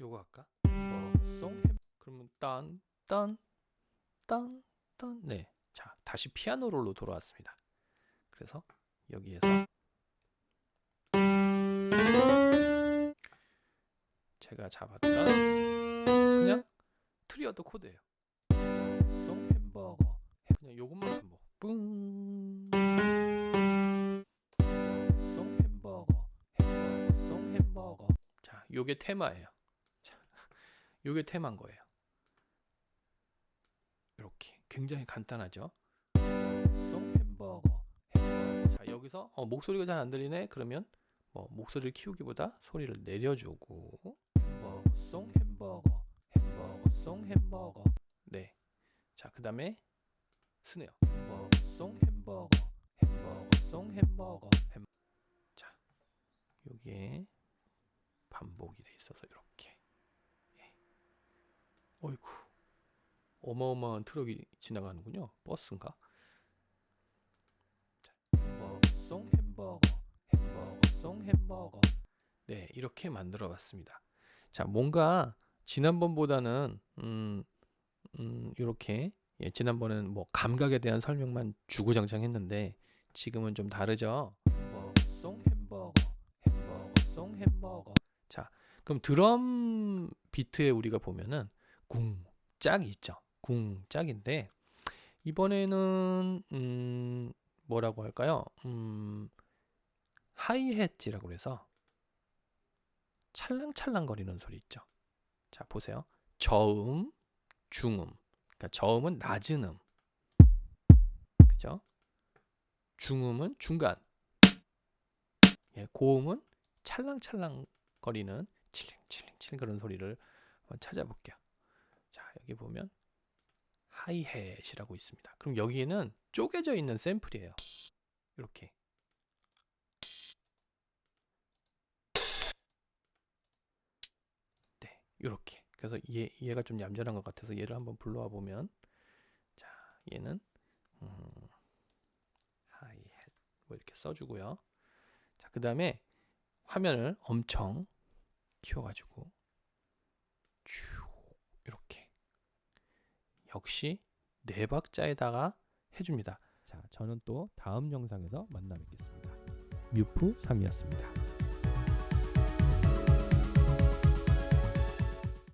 요거 할까? 버송 햄 그러면 딴 딴 딴 딴 네. 자, 다시 피아노 롤로 돌아왔습니다. 그래서 여기에서 제가 잡았던 그냥 트리어도 코드예요. 송 햄버거 그냥 요것만 반복. 뿡. 송 햄버거 햄버거 송 햄버거. 자, 요게 테마예요. 자, 요게 테마인 거예요. 이렇게 굉장히 간단하죠. 송 햄버거. 자, 여기서 어, 목소리가 잘 안 들리네. 그러면 뭐 목소리를 키우기보다 소리를 내려주고 햄버거 송 햄버거 햄버거 송 햄버거 네. 자, 그 다음에 스네어 햄버거 song 햄버거 햄버거 song 햄버거 햄 자, 여기에 반복이 돼 있어서 이렇게 예. 어이구 어마어마한 트럭이 지나가는군요. 버스인가? 자, 햄버거 song 햄버거 햄버거 song 햄버거 네 이렇게 만들어 봤습니다. 자 뭔가 지난번보다는 음, 음 이렇게 예, 지난번에는 뭐 감각에 대한 설명만 주구장창 했는데 지금은 좀 다르죠. 햄버거 송 햄버거 햄버거 송 햄버거 자 그럼 드럼 비트에 우리가 보면은 궁 짝이 있죠. 궁 짝인데 이번에는 음 뭐라고 할까요? 음 하이햇지라고 그래서 찰랑찰랑거리는 소리 있죠. 자 보세요. 저음, 중음. 그러니까 저음은 낮은 음. 그죠? 중음은 중간. 예, 고음은 찰랑찰랑거리는 칠링칠링칠링 그런 소리를 한번 찾아볼게요. 자 여기 보면 하이햇이라고 있습니다. 그럼 여기에는 쪼개져 있는 샘플이에요. 이렇게 네, 이렇게. 그래서 얘 얘가 좀 얌전한 것 같아서 얘를 한번 불러와 보면 자, 얘는 음, 하이햇 뭐 이렇게 써주고요. 자, 그 다음에 화면을 엄청 키워가지고 쭉 이렇게 역시 네 박자에다가 해줍니다. 자, 저는 또 다음 영상에서 만나 뵙겠습니다. 뮤프 3이었습니다.